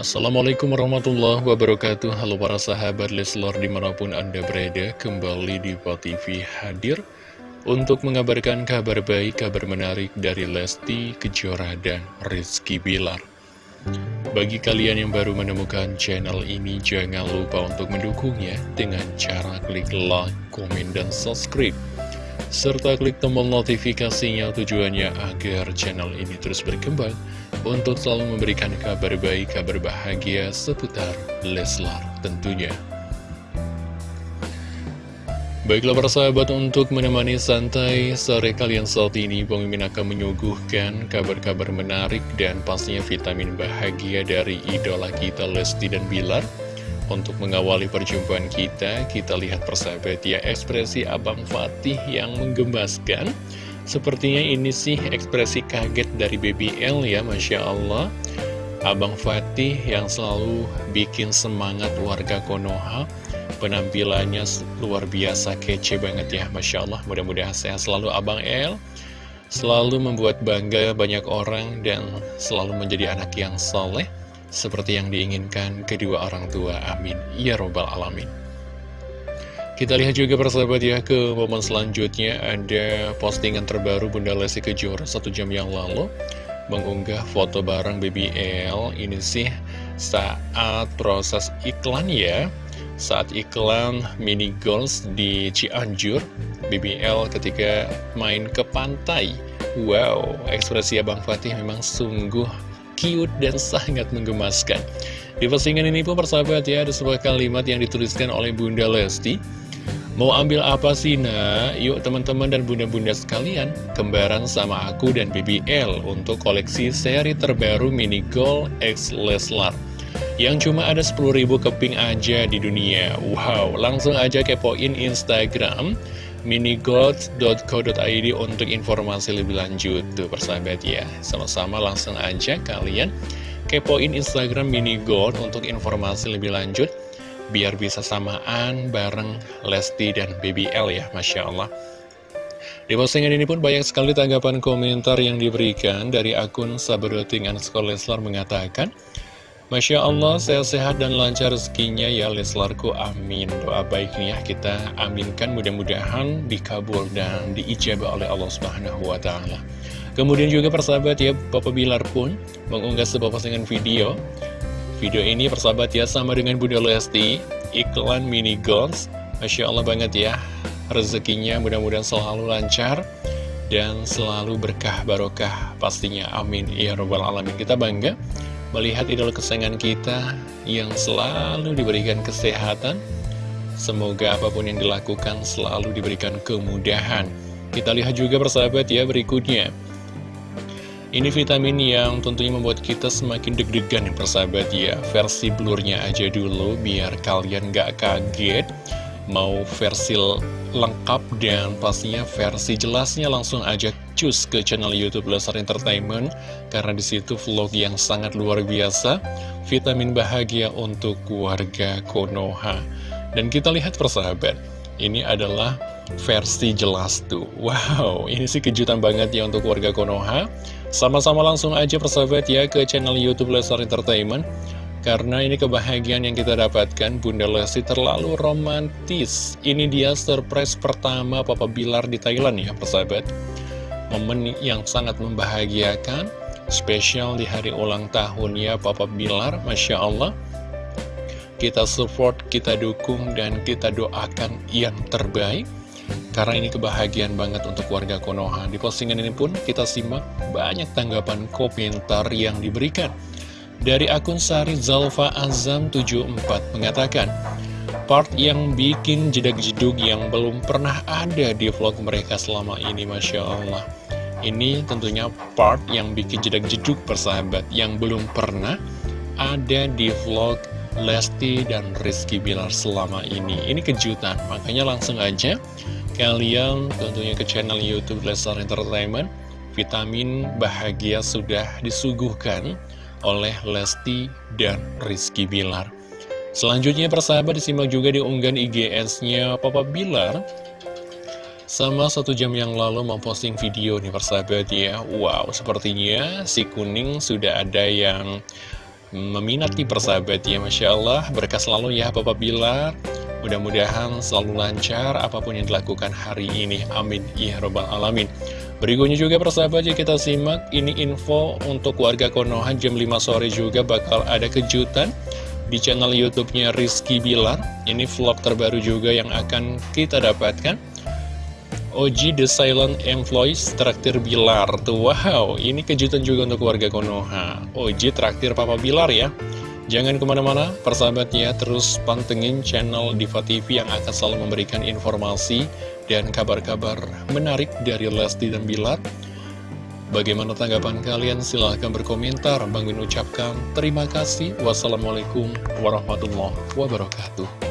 Assalamualaikum warahmatullahi wabarakatuh. Halo para sahabat Leslar di mana pun anda berada Kembali di TV hadir Untuk mengabarkan kabar baik, kabar menarik dari Lesti Kejora dan Rizky Bilar. Bagi kalian yang baru menemukan channel ini Jangan lupa untuk mendukungnya Dengan cara klik like, komen, dan subscribe. Serta klik tombol notifikasinya tujuannya agar channel ini terus berkembang untuk selalu memberikan kabar baik, kabar bahagia seputar Leslar tentunya. Baiklah para sahabat untuk menemani santai sore kalian saat ini Pemimpin akan menyuguhkan kabar-kabar menarik dan pastinya vitamin bahagia dari idola kita Lesti dan Bilar untuk mengawali perjumpaan kita, kita lihat persahabat ya ekspresi Abang Fatih yang menggemaskan. Sepertinya ini sih ekspresi kaget dari BBL ya, Masya Allah. Abang Fatih yang selalu bikin semangat warga Konoha. Penampilannya luar biasa kece banget ya, Masya Allah. Mudah-mudahan sehat selalu Abang El. Selalu membuat bangga banyak orang dan selalu menjadi anak yang soleh seperti yang diinginkan kedua orang tua. Amin. Ya Robbal Alamin. Kita lihat juga persahabat ya ke momen selanjutnya. Ada postingan terbaru Bunda Lesti Kejora satu jam yang lalu. Mengunggah foto bareng BBL ini sih saat proses iklan ya. Saat iklan mini goals di Cianjur BBL ketika main ke pantai. Wow ekspresi Abang Fatih memang sungguh cute dan sangat menggemaskan. Di postingan ini pun persahabat ya, ada sebuah kalimat yang dituliskan oleh Bunda Lesti. Mau ambil apa sih nak? Yuk teman-teman dan bunda-bunda sekalian, kembaran sama aku dan BBL untuk koleksi seri terbaru Mini Gold X Leslar. Yang cuma ada 10.000 keping aja di dunia. Wow, langsung aja kepoin Instagram minigold.co.id untuk informasi lebih lanjut tuh persahabat ya sama-sama langsung aja kalian kepoin Instagram minigold untuk informasi lebih lanjut biar bisa samaan bareng Lesti dan BBL ya Masya Allah di postingan ini pun banyak sekali tanggapan komentar yang diberikan dari akun Sabadoting Sekolah Leslar mengatakan Masya Allah, sehat-sehat dan lancar rezekinya ya Leslarku, amin. Doa baiknya kita aminkan mudah-mudahan dikabul dan diijabah oleh Allah Subhanahu wa Ta'ala. Kemudian juga persahabat ya, Papa Bilar pun mengunggah sebuah postingan video. Video ini persahabat ya, sama dengan Bunda Lesti, iklan mini goals. Masya Allah banget ya, rezekinya mudah-mudahan selalu lancar dan selalu berkah barokah pastinya amin ya robbal alamin kita bangga melihat idola kesayangan kita yang selalu diberikan kesehatan. Semoga apa pun yang dilakukan selalu diberikan kemudahan. Kita lihat juga persahabat ya berikutnya. Ini vitamin yang tentunya membuat kita semakin deg-degan ya persahabat ya. Versi blurnya aja dulu biar kalian gak kaget. Mau versi lengkap dan pastinya versi jelasnya langsung aja cus ke channel YouTube Lesar Entertainment karena di situ vlog yang sangat luar biasa, vitamin bahagia untuk keluarga Konoha. Dan kita lihat persahabat, ini adalah versi jelas tuh. Wow, ini sih kejutan banget ya untuk keluarga Konoha. Sama-sama langsung aja persahabat ya ke channel YouTube Lesar Entertainment. Karena ini kebahagiaan yang kita dapatkan Bunda Lesti terlalu romantis Ini dia surprise pertama Papa Bilar di Thailand ya persahabat Momen yang sangat membahagiakan Spesial di hari ulang tahunnya Papa Bilar Masya Allah Kita support, kita dukung, dan kita doakan yang terbaik karena ini kebahagiaan banget untuk warga Konoha Di postingan ini pun kita simak banyak tanggapan komentar yang diberikan dari akun Sari Zalfa Azam 74 mengatakan, Part yang bikin jedak-jeduk yang belum pernah ada di vlog mereka selama ini, Masya Allah. Ini tentunya part yang bikin jedak-jeduk persahabat yang belum pernah ada di vlog Lesti dan Rizky Bilar selama ini. Ini kejutan, makanya langsung aja kalian tentunya ke channel Youtube Lestar Entertainment. Vitamin bahagia sudah disuguhkan oleh Lesti dan Rizky Bilar. Selanjutnya persahabat disimak juga di unggahan IGS-nya Papa Bilar sama satu jam yang lalu memposting video nih persahabat ya Wow, sepertinya si kuning sudah ada yang meminati persahabat ya Masya Allah berkah selalu ya Bapak Bilar mudah-mudahan selalu lancar apa pun yang dilakukan hari ini. Amin. Ya robbal alamin. Berikutnya juga persahabat ya kita simak ini info untuk warga Konoha jam 5 sore juga bakal ada kejutan di channel youtube-nya Rizky Bilar. Ini vlog terbaru juga yang akan kita dapatkan. Oji The Silent Employees traktir Bilar. Tuh wow, ini kejutan juga untuk warga Konoha. Oji traktir Papa Bilar ya Jangan ke mana-mana, persahabatnya terus pantengin channel Diva TV yang akan selalu memberikan informasi dan kabar-kabar menarik dari Lesti dan Bilar. Bagaimana tanggapan kalian? Silahkan berkomentar. Bang Min ucapkan terima kasih. Wassalamualaikum warahmatullahi wabarakatuh.